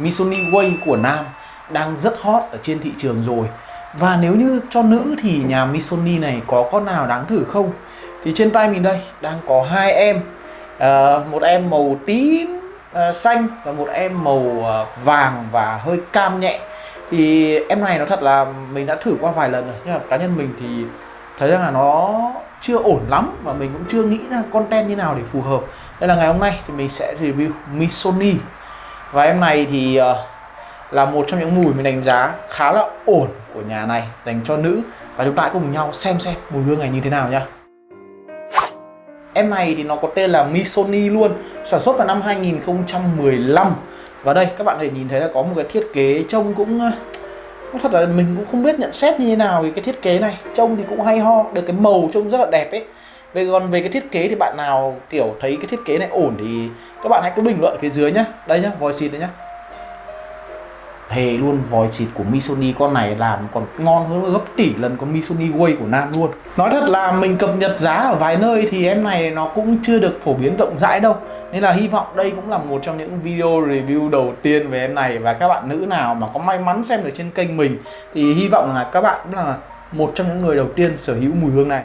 Missoni Way của nam đang rất hot ở trên thị trường rồi. Và nếu như cho nữ thì nhà Missoni này có con nào đáng thử không? Thì trên tay mình đây đang có hai em. À, một em màu tím à, xanh và một em màu à, vàng và hơi cam nhẹ. Thì em này nó thật là mình đã thử qua vài lần rồi nhưng mà cá nhân mình thì thấy rằng là nó chưa ổn lắm và mình cũng chưa nghĩ ra content như nào để phù hợp. Đây là ngày hôm nay thì mình sẽ review Missoni và em này thì ờ, là một trong những mùi mình đánh giá khá là ổn của nhà này, dành cho nữ. Và chúng ta hãy cùng nhau xem xem mùi hương này như thế nào nhá. Em này thì nó có tên là Missoni luôn, Sản xuất vào năm 2015 Và đây, các bạn có thể nhìn thấy là có một cái thiết kế trông ờ, cũng thật là mình cũng không biết nhận xét như thế nào về cái thiết kế này. Trông thì cũng hay ho, được cái màu trông rất là đẹp ấy về còn về cái thiết kế thì bạn nào, kiểu, thấy cái thiết kế này ổn thì các bạn hãy cứ bình luận phía dưới nhá. Đây nhá vòi xịt đấy nhá. Thề luôn vòi xịt của Missoni con này làm còn ngon hơn gấp tỷ lần con Missoni Way của Nam luôn. Nói thật là mình cập nhật giá ở vài nơi thì em này nó cũng chưa được phổ biến rộng rãi đâu. Nên là hy vọng đây cũng là một trong những video review đầu tiên về em này. Và các bạn nữ nào mà có may mắn xem được trên kênh mình Thì hy vọng là các bạn cũng là một trong những người đầu tiên sở hữu mùi hương này.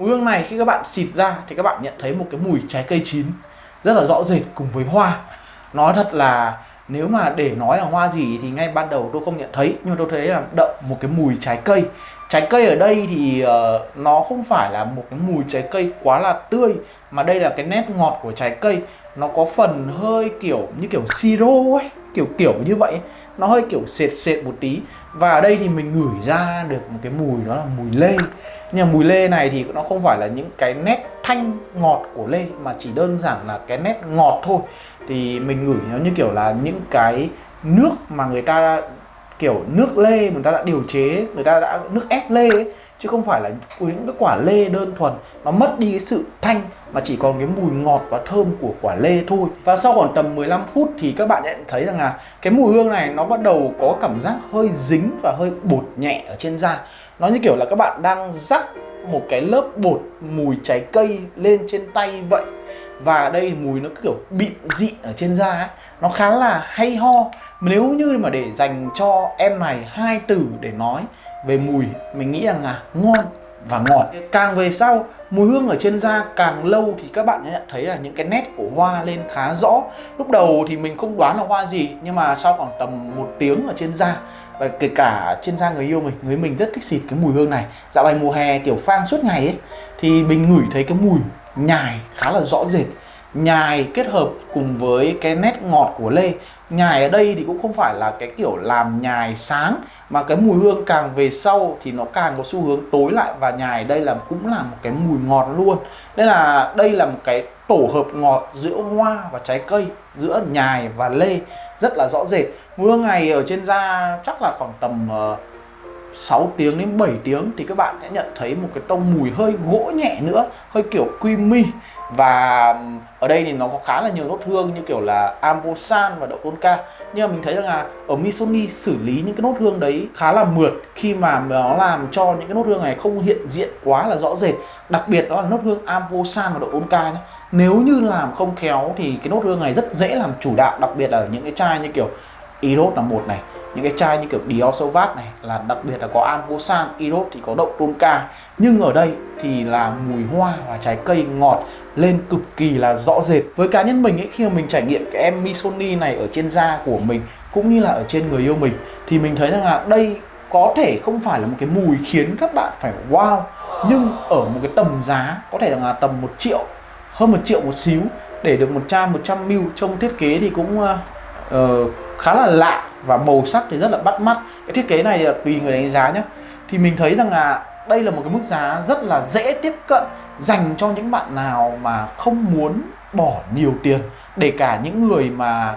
Mùi hương này khi các bạn xịt ra thì các bạn nhận thấy một cái mùi trái cây chín rất là rõ rệt cùng với hoa. Nói thật là nếu mà để nói là hoa gì thì ngay ban đầu tôi không nhận thấy nhưng mà tôi thấy là đậm một cái mùi trái cây. Trái cây ở đây thì uh, nó không phải là một cái mùi trái cây quá là tươi mà đây là cái nét ngọt của trái cây. Nó có phần hơi kiểu như kiểu siro ấy kiểu kiểu như vậy nó hơi kiểu sệt sệt một tí. Và ở đây thì mình ngửi ra được một cái mùi, đó là mùi lê. Nhưng mà mùi lê này thì nó không phải là những cái nét thanh ngọt của lê, mà chỉ đơn giản là cái nét ngọt thôi. Thì mình ngửi nó như kiểu là những cái nước mà người ta kiểu nước lê người ta đã điều chế người ta đã nước ép lê ấy, chứ không phải là những cái quả lê đơn thuần. Nó mất đi cái sự thanh mà chỉ còn cái mùi ngọt và thơm của quả lê thôi. Và sau khoảng tầm 15 phút thì các bạn nhận thấy rằng là cái mùi hương này nó bắt đầu có cảm giác hơi dính và hơi bột nhẹ ở trên da. Nó như kiểu là các bạn đang rắc một cái lớp bột mùi trái cây lên trên tay vậy. Và đây mùi nó kiểu bịn dị ở trên da ấy. Nó khá là hay ho nếu như mà để dành cho em này hai từ để nói về mùi, mình nghĩ rằng là ngon và ngọt. Càng về sau, mùi hương ở trên da càng lâu thì các bạn nhận thấy là những cái nét của hoa lên khá rõ. Lúc đầu thì mình không đoán là hoa gì, nhưng mà sau khoảng tầm một tiếng ở trên da, và kể cả trên da người yêu mình, người mình rất thích xịt cái mùi hương này. Dạo này mùa hè kiểu phang suốt ngày ấy, thì mình ngửi thấy cái mùi nhài khá là rõ rệt nhài kết hợp cùng với cái nét ngọt của lê. Nhài ở đây thì cũng không phải là cái kiểu làm nhài sáng mà cái mùi hương càng về sau thì nó càng có xu hướng tối lại. Và nhài đây là cũng là một cái mùi ngọt luôn. Nên là đây là một cái tổ hợp ngọt giữa hoa và trái cây giữa nhài và lê. Rất là rõ rệt. Mùi hương này ở trên da chắc là khoảng tầm uh, 6 tiếng đến 7 tiếng thì các bạn sẽ nhận thấy một cái tông mùi hơi gỗ nhẹ nữa, hơi kiểu creamy. Và ở đây thì nó có khá là nhiều nốt hương như kiểu là ambosan và đậu tonka nhưng mà mình thấy rằng là ở Missoni xử lý những cái nốt hương đấy khá là mượt khi mà nó làm cho những cái nốt hương này không hiện diện quá là rõ rệt. Đặc biệt đó là nốt hương ambosan và đậu tonka nhé nếu như làm không khéo thì cái nốt hương này rất dễ làm chủ đạo, đặc biệt là những cái chai như kiểu Eros là một này những cái chai như kiểu Dior Sauvage này là đặc biệt là có Ambosan, Eros thì có đậu tonka nhưng ở đây thì là mùi hoa và trái cây ngọt lên cực kỳ là rõ rệt. Với cá nhân mình ấy khi mà mình trải nghiệm cái em Missoni này ở trên da của mình cũng như là ở trên người yêu mình thì mình thấy rằng là đây có thể không phải là một cái mùi khiến các bạn phải wow nhưng ở một cái tầm giá có thể là tầm một triệu hơn một triệu một xíu để được một trăm một trăm mil trong thiết kế thì cũng uh, khá là lạ và màu sắc thì rất là bắt mắt. Cái thiết kế này là tùy người đánh giá nhé thì mình thấy rằng là đây là một cái mức giá rất là dễ tiếp cận dành cho những bạn nào mà không muốn bỏ nhiều tiền. Để cả những người mà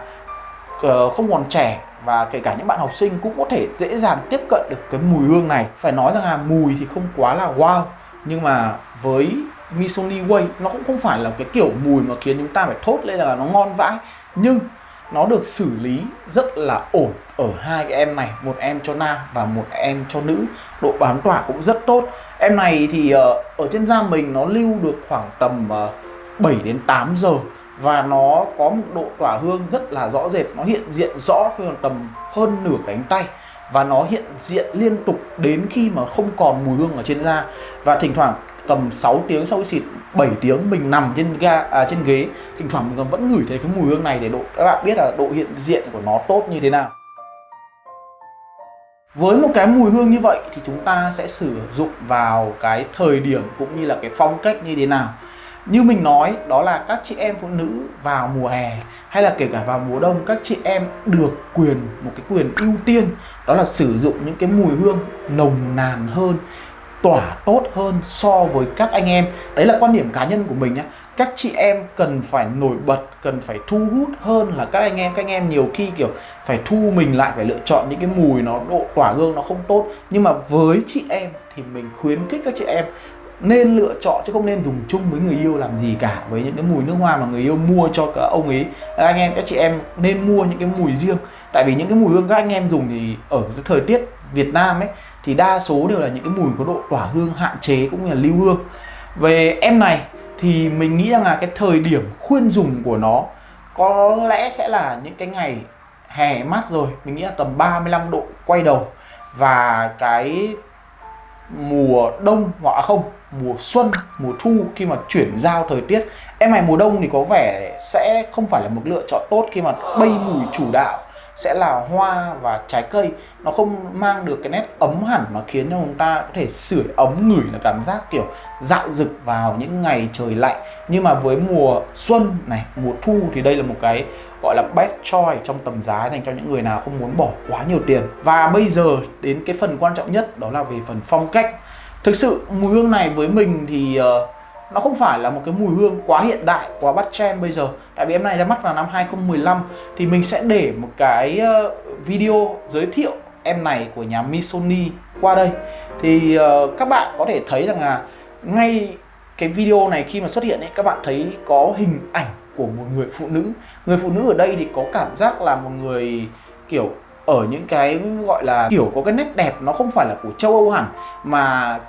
ờ, không còn trẻ và kể cả những bạn học sinh cũng có thể dễ dàng tiếp cận được cái mùi hương này. Phải nói rằng là mùi thì không quá là wow, nhưng mà với Missoni Way nó cũng không phải là cái kiểu mùi mà khiến chúng ta phải thốt lên là nó ngon vãi. Nhưng nó được xử lý rất là ổn ở hai cái em này một em cho nam và một em cho nữ. Độ bám tỏa cũng rất tốt. Em này thì uh, ở trên da mình nó lưu được khoảng tầm ờ, uh, 7 đến 8 giờ và nó có một độ tỏa hương rất là rõ rệt. Nó hiện diện rõ khi còn tầm hơn nửa cánh tay và nó hiện diện liên tục đến khi mà không còn mùi hương ở trên da. Và thỉnh thoảng tầm 6 tiếng sau khi xịt 7 tiếng mình nằm trên ga à, trên ghế. Thỉnh thoảng mình còn vẫn ngửi thấy cái mùi hương này để độ các bạn biết là độ hiện diện của nó tốt như thế nào. Với một cái mùi hương như vậy thì chúng ta sẽ sử dụng vào cái thời điểm cũng như là cái phong cách như thế nào. Như mình nói đó là các chị em phụ nữ vào mùa hè hay là kể cả vào mùa đông các chị em được quyền một cái quyền ưu tiên đó là sử dụng những cái mùi hương nồng nàn hơn tỏa tốt hơn so với các anh em. Đấy là quan điểm cá nhân của mình nhé các chị em cần phải nổi bật, cần phải thu hút hơn là các anh em. Các anh em nhiều khi, kiểu, phải thu mình lại, phải lựa chọn những cái mùi nó, độ tỏa hương nó không tốt. Nhưng mà với chị em thì mình khuyến khích các chị em nên lựa chọn chứ không nên dùng chung với người yêu làm gì cả. Với những cái mùi nước hoa mà người yêu mua cho cả ông ấy anh em, các chị em nên mua những cái mùi riêng. Tại vì những cái mùi hương các anh em dùng thì ở cái thời tiết Việt Nam ấy, thì đa số đều là những cái mùi có độ tỏa hương hạn chế cũng như là lưu hương. Về em này thì mình nghĩ rằng là cái thời điểm khuyên dùng của nó có lẽ sẽ là những cái ngày hè mát rồi. Mình nghĩ là tầm 35 độ quay đầu. Và cái mùa đông, hoặc à không, mùa xuân, mùa thu khi mà chuyển giao thời tiết. Em này mùa đông thì có vẻ sẽ không phải là một lựa chọn tốt khi mà bay mùi chủ đạo sẽ là hoa và trái cây. Nó không mang được cái nét ấm hẳn mà khiến cho chúng ta có thể sưởi ấm ngửi là cảm giác kiểu dạo rực vào những ngày trời lạnh. Nhưng mà với mùa xuân này mùa thu thì đây là một cái gọi là best choice trong tầm giá dành cho những người nào không muốn bỏ quá nhiều tiền. Và bây giờ đến cái phần quan trọng nhất đó là về phần phong cách. Thực sự mùi hương này với mình thì uh, nó không phải là một cái mùi hương quá hiện đại quá bắt trend bây giờ. Tại vì em này ra mắt vào năm 2015 thì mình sẽ để một cái ờ, video giới thiệu em này của nhà Missoni qua đây. Thì uh, các bạn có thể thấy rằng là ngay cái video này khi mà xuất hiện ấy các bạn thấy có hình ảnh của một người phụ nữ. Người phụ nữ ở đây thì có cảm giác là một người kiểu ở những cái gọi là kiểu có cái nét đẹp nó không phải là của châu Âu hẳn mà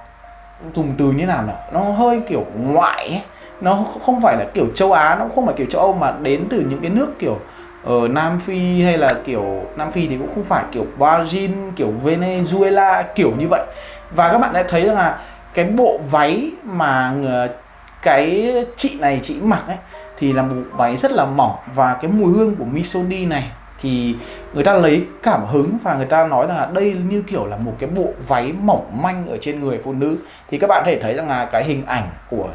dùng từ như nào nhỉ? Nó hơi kiểu ngoại ấy. nó không phải là kiểu châu Á, nó không phải kiểu châu Âu mà đến từ những cái nước kiểu ở Nam Phi hay là kiểu Nam Phi thì cũng không phải kiểu Brazil, kiểu Venezuela, kiểu như vậy. Và các bạn đã thấy rằng là cái bộ váy mà ờ, cái chị này, chị mặc ấy, thì là một váy rất là mỏng. Và cái mùi hương của Misodi này thì người ta lấy cảm hứng và người ta nói rằng là đây như kiểu là một cái bộ váy mỏng manh ở trên người phụ nữ. Thì các bạn có thể thấy rằng là cái hình ảnh của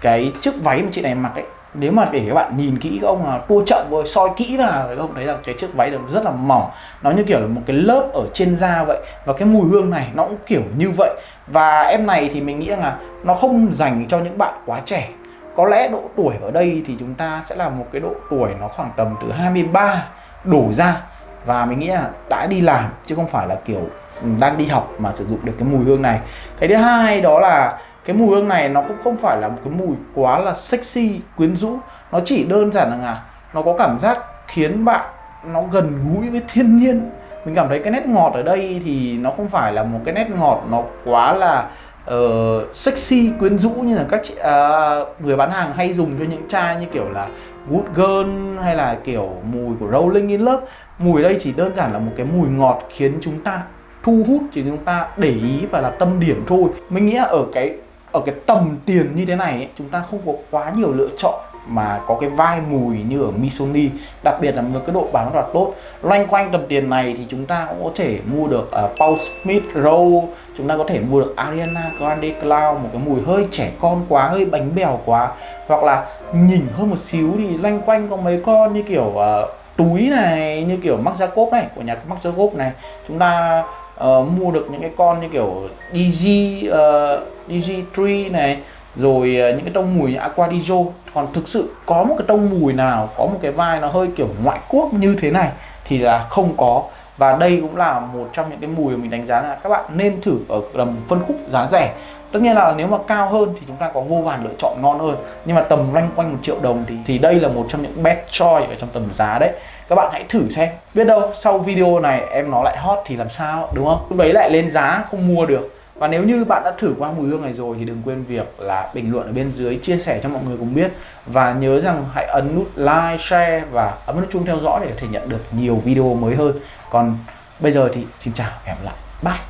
cái chiếc váy mà chị này mặc ấy, nếu mà để các bạn nhìn kỹ, các ông là tua chậm rồi soi kỹ là các ông thấy là cái chiếc váy rất là mỏng. Nó như kiểu là một cái lớp ở trên da vậy. Và cái mùi hương này nó cũng kiểu như vậy. Và em này thì mình nghĩ rằng là nó không dành cho những bạn quá trẻ. Có lẽ độ tuổi ở đây thì chúng ta sẽ là một cái độ tuổi nó khoảng tầm từ 23 đổ ra. Và mình nghĩ là đã đi làm chứ không phải là kiểu ừ, đang đi học mà sử dụng được cái mùi hương này. Cái thứ hai đó là cái mùi hương này nó cũng không phải là một cái mùi quá là sexy quyến rũ. Nó chỉ đơn giản là nó có cảm giác khiến bạn nó gần gũi với thiên nhiên. Mình cảm thấy cái nét ngọt ở đây thì nó không phải là một cái nét ngọt nó quá là uh, sexy quyến rũ như là các chị à, uh, người bán hàng hay dùng cho những chai như kiểu là Good Girl hay là kiểu mùi của Rolling in Love mùi đây chỉ đơn giản là một cái mùi ngọt khiến chúng ta thu hút chỉ chúng ta để ý và là tâm điểm thôi. Mình nghĩ là ở cái ở cái tầm tiền như thế này ấy, chúng ta không có quá nhiều lựa chọn mà có cái vai mùi như ở Missoni đặc biệt là một cái độ bán rất là tốt. Loanh quanh tầm tiền này thì chúng ta cũng có thể mua được uh, Paul Smith Rowe chúng ta có thể mua được Ariana Grande Cloud một cái mùi hơi trẻ con quá hơi bánh bèo quá. Hoặc là nhìn hơn một xíu thì loanh quanh có mấy con như kiểu uh, túi này như kiểu Marc Jacob này của nhà Marc Jacob này. Chúng ta uh, mua được những cái con như kiểu DG uh, DG3 này rồi à, những cái tông mùi như Aquadijo còn thực sự có một cái tông mùi nào, có một cái vai nó hơi kiểu ngoại quốc như thế này thì là không có. Và đây cũng là một trong những cái mùi mà mình đánh giá là các bạn nên thử ở tầm phân khúc giá rẻ. Tất nhiên là nếu mà cao hơn thì chúng ta có vô vàn lựa chọn ngon hơn, nhưng mà tầm loanh quanh một triệu đồng thì thì đây là một trong những best choice ở trong tầm giá đấy. Các bạn hãy thử xem, biết đâu sau video này em nó lại hot thì làm sao, đúng không? Lúc đấy lại lên giá không mua được và nếu như bạn đã thử qua mùi hương này rồi thì đừng quên việc là bình luận ở bên dưới, chia sẻ cho mọi người cùng biết. Và nhớ rằng hãy ấn nút like, share và ấn nút chuông theo dõi để có thể nhận được nhiều video mới hơn. Còn bây giờ thì xin chào và hẹn gặp lại. Bye!